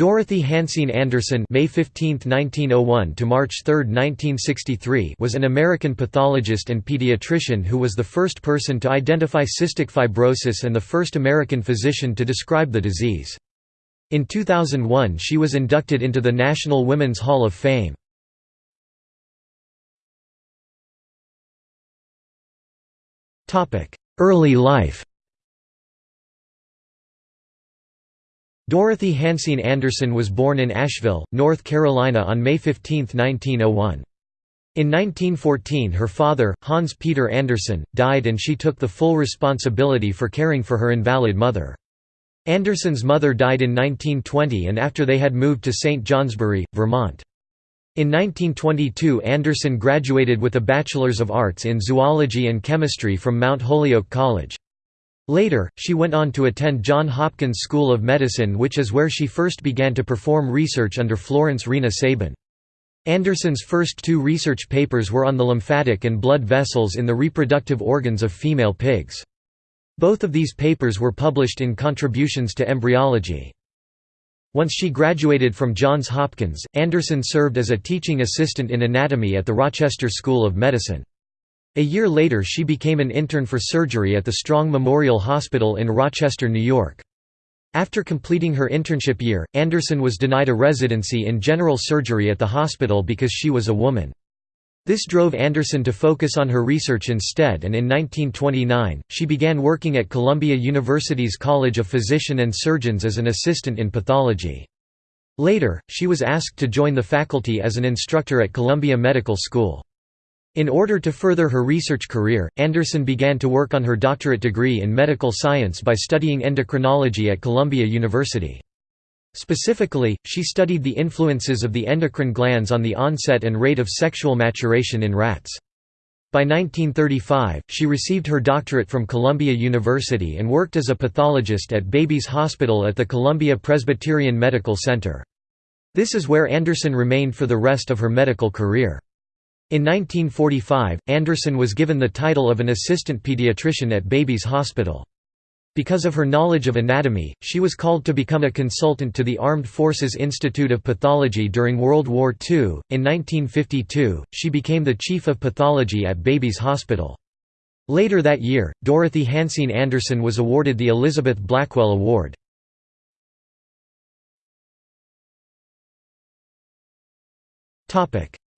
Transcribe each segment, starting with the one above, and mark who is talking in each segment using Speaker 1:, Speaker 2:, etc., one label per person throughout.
Speaker 1: Dorothy Hansine Anderson May 15, 1901 to March 3, 1963 was an American pathologist and pediatrician who was the first person to identify cystic fibrosis and the first American physician to describe the disease. In 2001 she was inducted into the National Women's Hall of Fame. Early life Dorothy Hansine Anderson was born in Asheville, North Carolina on May 15, 1901. In 1914 her father, Hans Peter Anderson, died and she took the full responsibility for caring for her invalid mother. Anderson's mother died in 1920 and after they had moved to St. Johnsbury, Vermont. In 1922 Anderson graduated with a Bachelor's of Arts in Zoology and Chemistry from Mount Holyoke College. Later, she went on to attend Johns Hopkins School of Medicine which is where she first began to perform research under Florence Rena Sabin. Anderson's first two research papers were on the lymphatic and blood vessels in the reproductive organs of female pigs. Both of these papers were published in Contributions to Embryology. Once she graduated from Johns Hopkins, Anderson served as a teaching assistant in anatomy at the Rochester School of Medicine. A year later she became an intern for surgery at the Strong Memorial Hospital in Rochester, New York. After completing her internship year, Anderson was denied a residency in general surgery at the hospital because she was a woman. This drove Anderson to focus on her research instead and in 1929, she began working at Columbia University's College of Physician and Surgeons as an assistant in pathology. Later, she was asked to join the faculty as an instructor at Columbia Medical School. In order to further her research career, Anderson began to work on her doctorate degree in medical science by studying endocrinology at Columbia University. Specifically, she studied the influences of the endocrine glands on the onset and rate of sexual maturation in rats. By 1935, she received her doctorate from Columbia University and worked as a pathologist at Babies Hospital at the Columbia Presbyterian Medical Center. This is where Anderson remained for the rest of her medical career. In 1945, Anderson was given the title of an assistant pediatrician at Babies Hospital. Because of her knowledge of anatomy, she was called to become a consultant to the Armed Forces Institute of Pathology during World War II. In 1952, she became the chief of pathology at Babies Hospital. Later that year, Dorothy Hansine Anderson was awarded the Elizabeth Blackwell Award.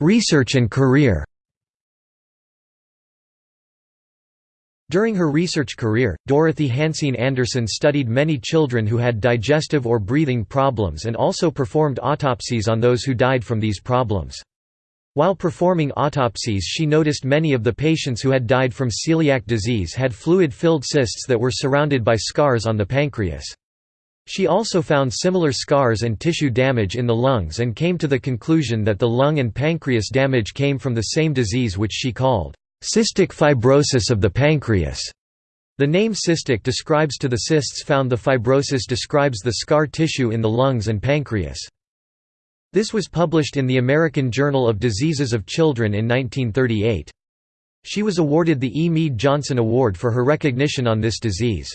Speaker 1: Research and career During her research career, Dorothy Hansine Anderson studied many children who had digestive or breathing problems and also performed autopsies on those who died from these problems. While performing autopsies she noticed many of the patients who had died from celiac disease had fluid-filled cysts that were surrounded by scars on the pancreas. She also found similar scars and tissue damage in the lungs and came to the conclusion that the lung and pancreas damage came from the same disease which she called cystic fibrosis of the pancreas. The name cystic describes to the cysts found the fibrosis describes the scar tissue in the lungs and pancreas. This was published in the American Journal of Diseases of Children in 1938. She was awarded the E. Mead Johnson Award for her recognition on this disease.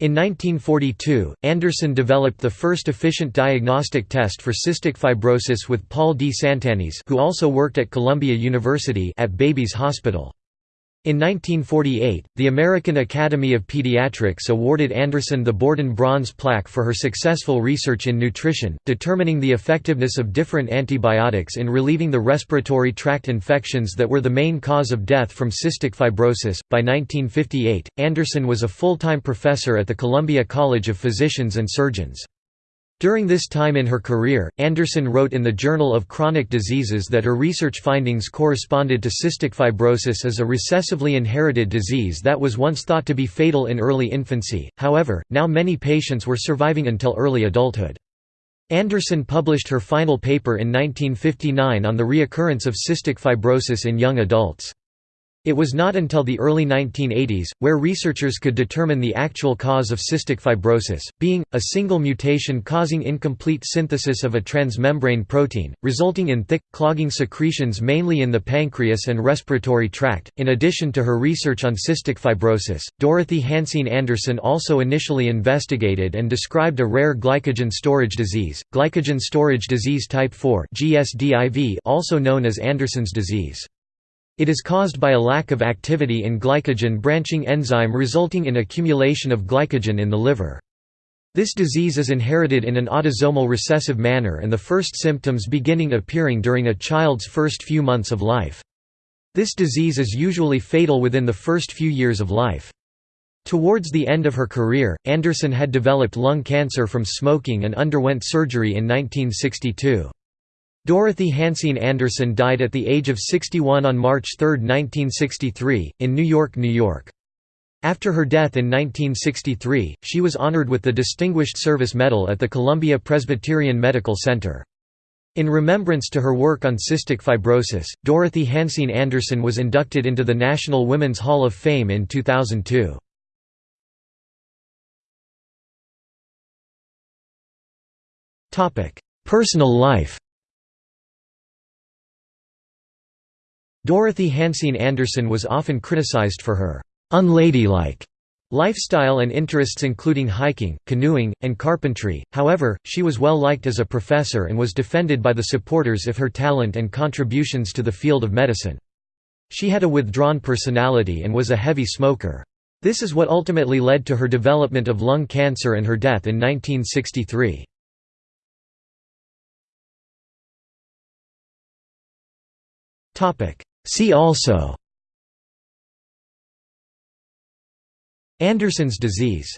Speaker 1: In 1942, Anderson developed the first efficient diagnostic test for cystic fibrosis with Paul di Sant'Agnese who also worked at Columbia University at Babies Hospital. In 1948, the American Academy of Pediatrics awarded Anderson the Borden Bronze Plaque for her successful research in nutrition, determining the effectiveness of different antibiotics in relieving the respiratory tract infections that were the main cause of death from cystic fibrosis. By 1958, Anderson was a full time professor at the Columbia College of Physicians and Surgeons. During this time in her career, Anderson wrote in the Journal of Chronic Diseases that her research findings corresponded to cystic fibrosis as a recessively inherited disease that was once thought to be fatal in early infancy, however, now many patients were surviving until early adulthood. Anderson published her final paper in 1959 on the reoccurrence of cystic fibrosis in young adults. It was not until the early 1980s, where researchers could determine the actual cause of cystic fibrosis, being, a single mutation causing incomplete synthesis of a transmembrane protein, resulting in thick, clogging secretions mainly in the pancreas and respiratory tract. In addition to her research on cystic fibrosis, Dorothy Hansine Anderson also initially investigated and described a rare glycogen storage disease, glycogen storage disease type 4 also known as Anderson's disease. It is caused by a lack of activity in glycogen branching enzyme resulting in accumulation of glycogen in the liver. This disease is inherited in an autosomal recessive manner and the first symptoms beginning appearing during a child's first few months of life. This disease is usually fatal within the first few years of life. Towards the end of her career, Anderson had developed lung cancer from smoking and underwent surgery in 1962. Dorothy Hansine Anderson died at the age of 61 on March 3, 1963, in New York, New York. After her death in 1963, she was honored with the Distinguished Service Medal at the Columbia Presbyterian Medical Center. In remembrance to her work on cystic fibrosis, Dorothy Hansine Anderson was inducted into the National Women's Hall of Fame in 2002. Personal life Dorothy Hansine Anderson was often criticized for her «unladylike» lifestyle and interests including hiking, canoeing, and carpentry, however, she was well liked as a professor and was defended by the supporters of her talent and contributions to the field of medicine. She had a withdrawn personality and was a heavy smoker. This is what ultimately led to her development of lung cancer and her death in 1963. See also. Anderson's disease